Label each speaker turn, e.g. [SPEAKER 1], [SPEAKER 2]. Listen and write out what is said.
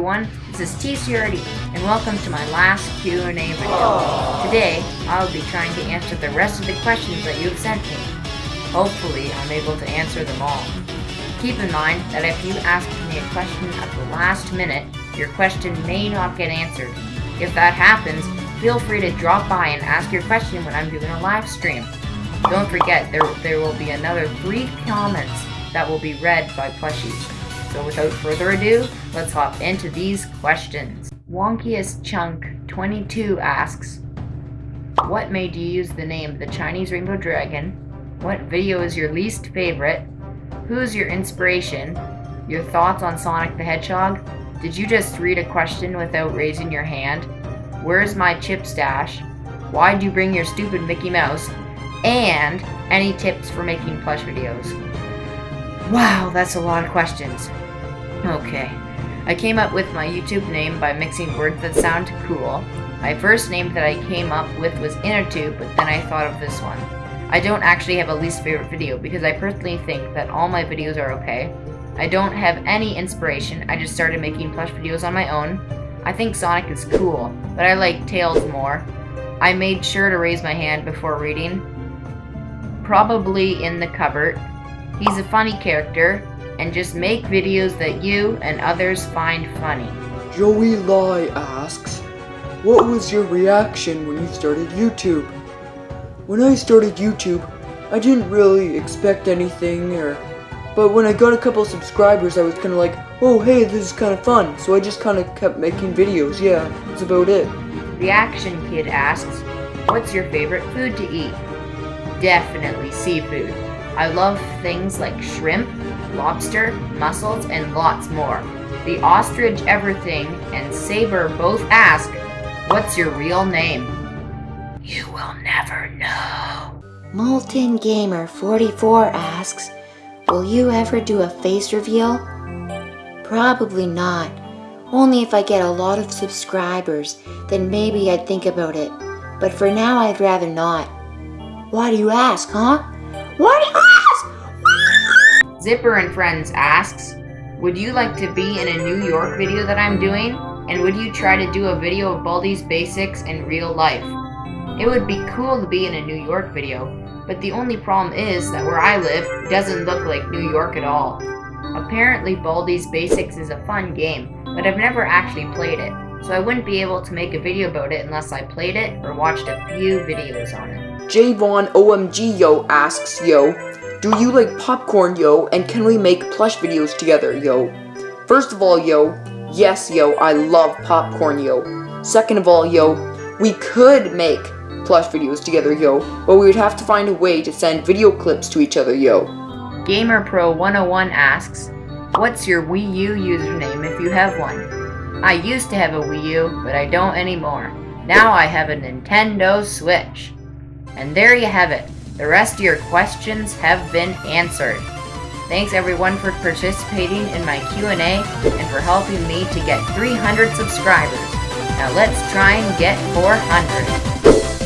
[SPEAKER 1] everyone, this is TCRD, and welcome to my last Q&A video. Today, I'll be trying to answer the rest of the questions that you've sent me. Hopefully, I'm able to answer them all. Keep in mind that if you ask me a question at the last minute, your question may not get answered. If that happens, feel free to drop by and ask your question when I'm doing a live stream. Don't forget, there, there will be another three comments that will be read by plushies. So without further ado, let's hop into these questions. Wonkiest Chunk 22 asks, What made you use the name The Chinese Rainbow Dragon? What video is your least favorite? Who's your inspiration? Your thoughts on Sonic the Hedgehog? Did you just read a question without raising your hand? Where's my chip stash? Why'd you bring your stupid Mickey Mouse? And any tips for making plush videos? Wow, that's a lot of questions. Okay. I came up with my YouTube name by mixing words that sound cool. My first name that I came up with was InnerTube, but then I thought of this one. I don't actually have a least favorite video because I personally think that all my videos are okay. I don't have any inspiration, I just started making plush videos on my own. I think Sonic is cool, but I like Tails more. I made sure to raise my hand before reading. Probably in the cupboard. He's a funny character, and just make videos that you and others find funny.
[SPEAKER 2] Joey Lai asks, What was your reaction when you started YouTube? When I started YouTube, I didn't really expect anything or but when I got a couple subscribers, I was kind of like, oh hey, this is kind of fun. So I just kind of kept making videos. Yeah, that's about it.
[SPEAKER 1] Reaction Kid asks, What's your favorite food to eat? Definitely seafood. I love things like shrimp, lobster, mussels, and lots more. The ostrich everything and Saber both ask, What's your real name? You will never know.
[SPEAKER 3] Molten Gamer 44 asks, Will you ever do a face reveal? Probably not. Only if I get a lot of subscribers, then maybe I'd think about it. But for now, I'd rather not. Why do you ask, huh? You ask?
[SPEAKER 1] Zipper and Friends asks, Would you like to be in a New York video that I'm doing? And would you try to do a video of Baldi's basics in real life? It would be cool to be in a New York video, but the only problem is that where I live doesn't look like New York at all. Apparently Baldi's Basics is a fun game, but I've never actually played it, so I wouldn't be able to make a video about it unless I played it or watched a few videos on it.
[SPEAKER 2] Javon OMG Yo asks, yo, do you like popcorn, yo, and can we make plush videos together, yo? First of all, yo, yes, yo, I love popcorn, yo. Second of all, yo, we could make plush videos together, yo, but we would have to find a way to send video clips to each other, yo.
[SPEAKER 1] GamerPro101 asks, What's your Wii U username if you have one? I used to have a Wii U, but I don't anymore. Now I have a Nintendo Switch. And there you have it. The rest of your questions have been answered. Thanks everyone for participating in my Q&A and for helping me to get 300 subscribers. Now let's try and get 400.